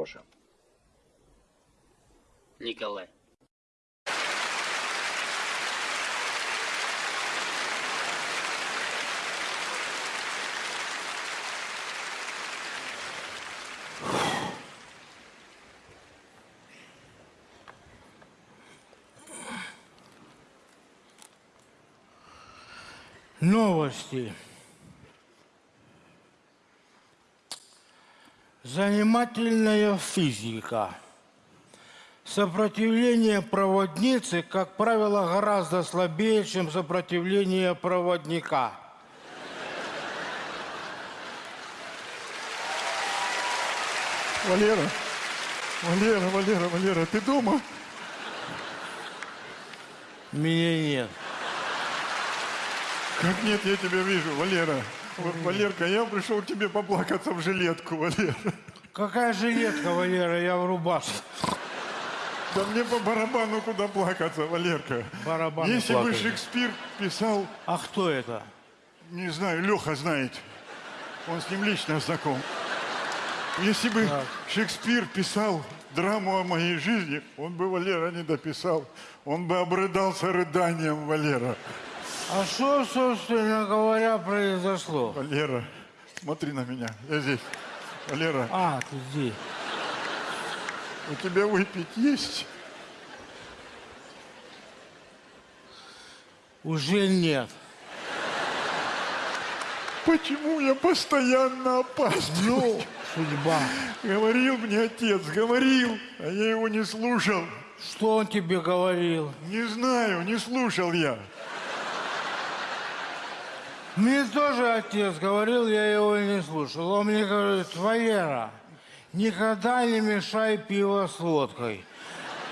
Гоша. Николай. Новости. Занимательная физика. Сопротивление проводницы, как правило, гораздо слабее, чем сопротивление проводника. Валера, Валера, Валера, Валера, ты дома? Меня нет. Как нет, я тебя вижу, Валера. Валерка, я пришел к тебе поплакаться в жилетку, Валера. Какая жилетка, Валера, я в рубашке. Да мне по барабану куда плакаться, Валерка. Барабану Если бы плакать. Шекспир писал, А кто это? не знаю, Леха знает, он с ним лично знаком. Если бы Шекспир писал драму о моей жизни, он бы Валера не дописал. Он бы обрыдался рыданием, Валера. А что, собственно говоря, произошло? Валера, смотри на меня, я здесь. Валера, А, ты здесь. у тебя выпить есть? Уже нет. Почему я постоянно опаздываю? Ну, судьба. Говорил мне отец, говорил, а я его не слушал. Что он тебе говорил? Не знаю, не слушал я. Мне тоже отец говорил, я его не слушал. Он мне говорит, Валера, никогда не мешай пиво с водкой.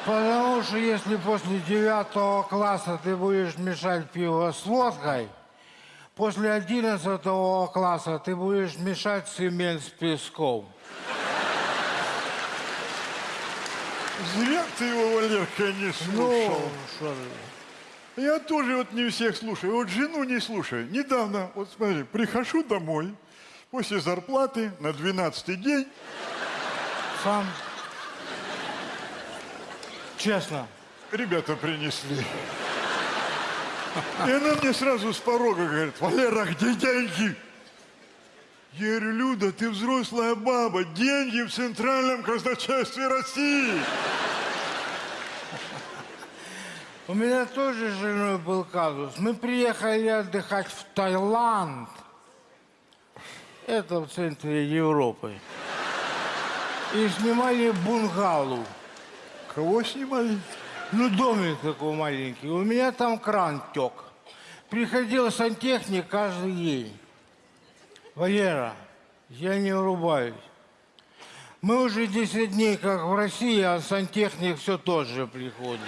Потому что если после девятого класса ты будешь мешать пиво с водкой, после одиннадцатого класса ты будешь мешать цемент с песком. Зря ты его, Валерка, не Ну, слушал. Я тоже вот не всех слушаю. Вот жену не слушаю. Недавно, вот смотри, прихожу домой после зарплаты на 12 день. сам. Честно. Ребята принесли. И она мне сразу с порога говорит, Валера, где деньги? Я говорю, Люда, ты взрослая баба, деньги в Центральном казначействе России. У меня тоже с женой был казус. Мы приехали отдыхать в Таиланд. Это в центре Европы. И снимали бунгалу. Кого снимали? Ну, домик такой маленький. У меня там кран тек. Приходил сантехник каждый день. Валера, я не врубаюсь. Мы уже 10 дней как в России, а сантехник все тот же приходит.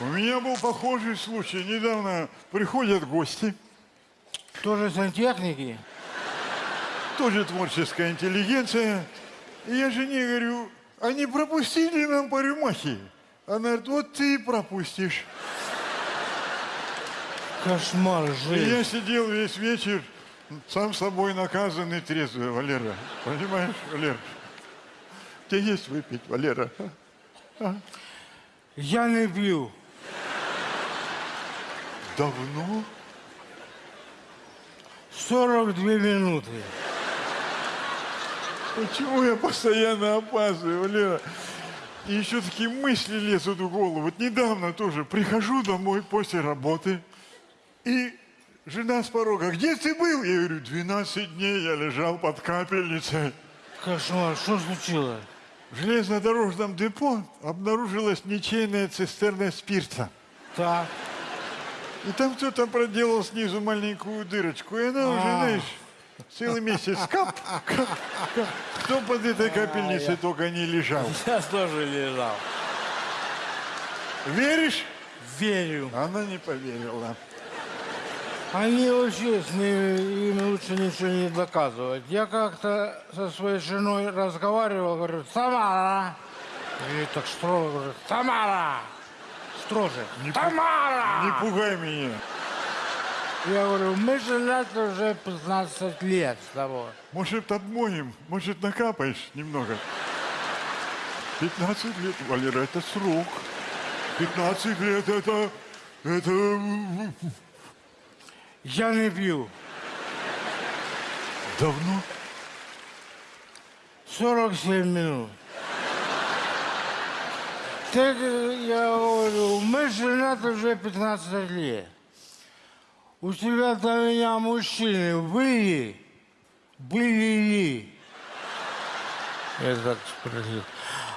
У меня был похожий случай. Недавно приходят гости, Тоже сантехники? тоже творческая интеллигенция. И я жене говорю, а не пропустили нам по рюмахе? Она говорит, вот ты и пропустишь. Кошмар, И жизнь. я сидел весь вечер, сам собой наказанный трезвый, Валера. Понимаешь, Валера? Тебе есть выпить, Валера? Я не пью. Давно? 42 минуты. Почему я постоянно опаздываю, Валера? И еще такие мысли лезут в голову. Вот недавно тоже прихожу домой после работы, и жена с порога, где ты был? Я говорю, 12 дней я лежал под капельницей. Кошмар, что случилось? В железнодорожном депо обнаружилась ничейная цистерна спирта. Так, И там кто-то проделал снизу маленькую дырочку, и она уже, А. знаешь, целый месяц кап, кап, кап. Кто под этой капельницей только не лежал. я тоже лежал. Веришь? Верю. Она не поверила. Они вообще с ними, им лучше ничего не доказывать. Я как-то со своей женой разговаривал, говорю, Тамара. И так строго говорю, Тамара. Строже. Не пу- Тамара! Не пугай меня. Я говорю, мы женаты уже 15 лет с тобой. Может, отмоем, может, накапаешь немного. 15 лет, Валера, это срок. 15 лет это... Это... Я не пью. Давно? 47 минут. Так э, я говорю, мы женаты уже 15 лет. У тебя до меня мужчины были? Были ли? Я так спросил.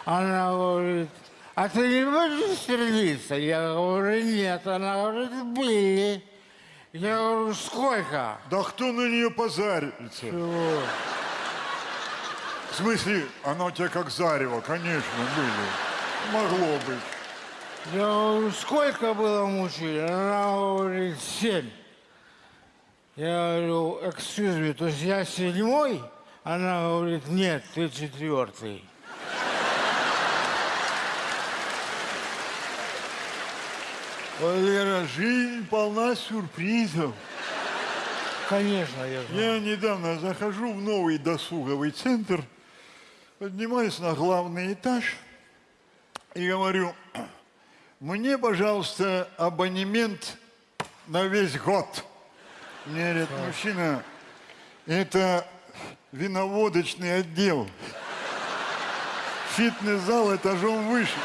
Она говорит, а ты не будешь стрелиться? Я говорю, нет. Она говорит, были. Я говорю, сколько? Да кто на нее позарится? Чего? В смысле, она у тебя как зарево, конечно, были. Могло быть. Я говорю, сколько было мужчин? Она говорит, семь. Я говорю, excuse me, то есть я седьмой? Она говорит, нет, ты четвертый. Валера, жизнь полна сюрпризов. Конечно, я знаю. Я недавно захожу в новый досуговый центр, поднимаюсь на главный этаж и говорю, мне, пожалуйста, абонемент на весь год. Мне говорят, мужчина, это виноводочный отдел. Фитнес-зал этажом выше.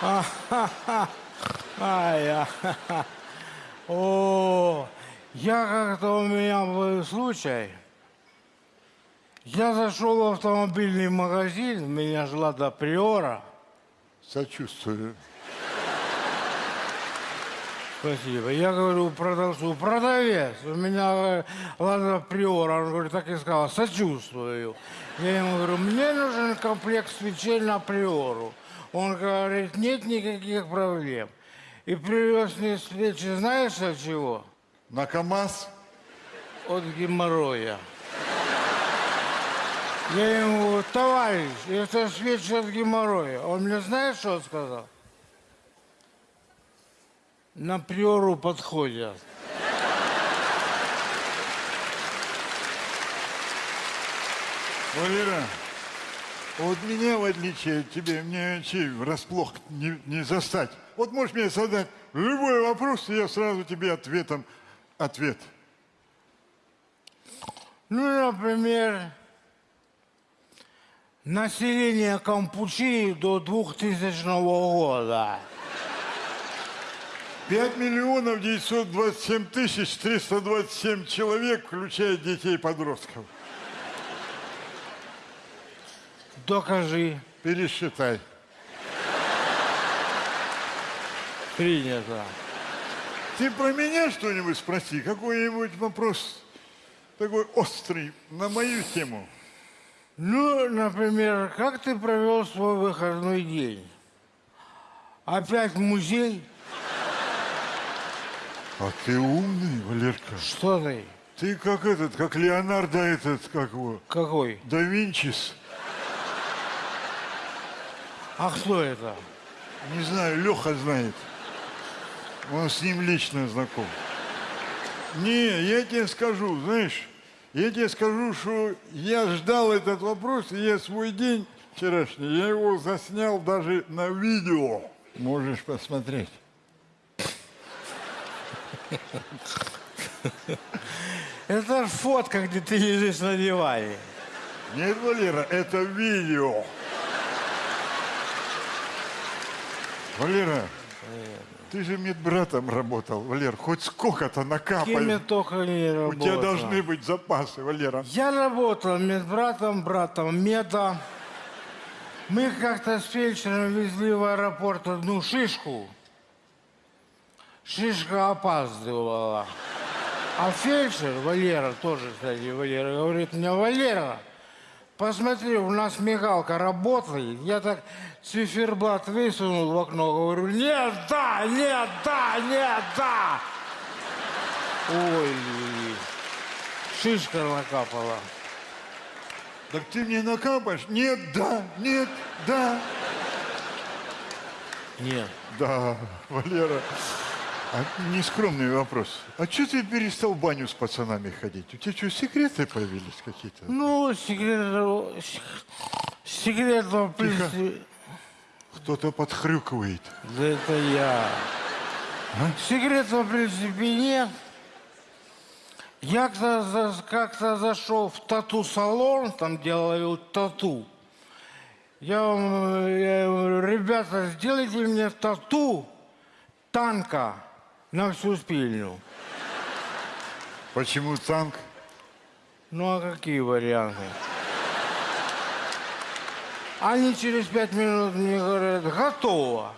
А, я... О, я как-то у меня был случай. Я зашел в автомобильный магазин, меня жила до приора. Сочувствую. Спасибо. Я говорю продавцу, продавец, у меня э, Лада Приора. Он говорит, так и сказал, сочувствую. Я ему говорю, мне нужен комплект свечей на Приору. Он говорит, нет никаких проблем. И привез мне свечи, знаешь от чего? На КАМАЗ? От геморроя. Я ему говорю, товарищ, это свечи от геморроя. Он мне знаешь, что сказал? На приору подходят. Валера, вот меня, в отличие от тебя, мне вообще врасплох не, не застать. Вот можешь мне задать любой вопрос, и я сразу тебе ответом ответ. Ну, например, население Кампучии до 2000 года. 5 миллионов 927 тысяч 327 человек, включая детей и подростков. Докажи. Пересчитай. Принято. Ты про меня что-нибудь спроси, какой-нибудь вопрос такой острый на мою тему. Ну, например, как ты провел свой выходной день? Опять в музей? А ты умный, Валерка. Что ты? Ты как этот, как Леонардо этот, как его, Какой? да Винчис. А кто это? Не знаю, Леха знает. Он с ним лично знаком. Не, я тебе скажу, знаешь, я тебе скажу, что я ждал этот вопрос, и я свой день вчерашний, я его заснял даже на видео. Можешь посмотреть. Это фотка, где ты лежишь на диване. Нет, Валера, это видео. Валера, ты же медбратом работал, Валер, хоть сколько-то Кем я накапай. только не У работал. тебя должны быть запасы, Валера. Я работал медбратом, братом меда. Мы как-то с фельдшером везли в аэропорт одну шишку. Шишка опаздывала. А фельдшер, Валера, тоже, кстати, Валера, говорит мне, Валера, посмотри, у нас мигалка работает. Я так циферблат высунул в окно, говорю, нет, да, нет, да, нет, да. Ой, шишка накапала. Так ты мне накапаешь? Нет, да, нет, да. Нет. Да, Валера. А нескромный вопрос. А что ты перестал в баню с пацанами ходить? У тебя что, секреты появились какие-то? Ну, секрет... Секрет, в принципе... Кто-то подхрюкивает. Да это я. Секрета, в принципе, нет. Я как-то как-то зашел в тату-салон, там делаю тату. Я, вам, я ребята, сделайте мне тату танка на всю спину. Почему танк? Ну а какие варианты? Они через пять минут мне говорят, готово.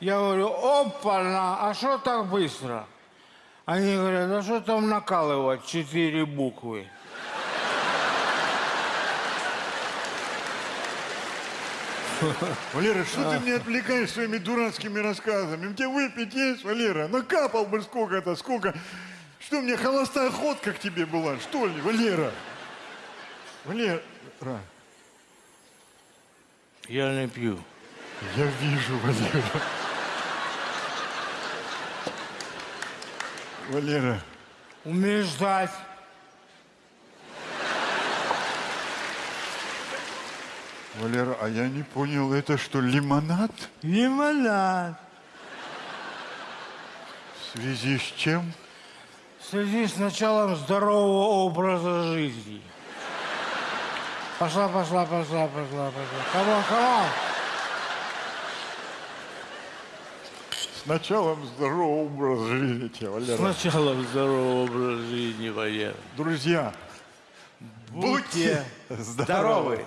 Я говорю, опа-на, а что так быстро? Они говорят, а что там накалывать четыре буквы? Валера, что ты меня отвлекаешь своими дурацкими рассказами? Тебя выпить есть, Валера? Накапал бы сколько-то, сколько. Что, мне холостая ходка к тебе была, что ли, Валера? Валера, Я не пью. я вижу, Валера. Валера, Умеешь ждать. Валера, а я не понял, это что, лимонад? Лимонад. В связи с чем? В связи с началом здорового образа жизни. Пошла, пошла, пошла, пошла, пошла. Come on, come on. С началом здорового образа жизни тебе, С Валера. началом здорового образа жизни, Валера. Друзья, Будьте здоровы.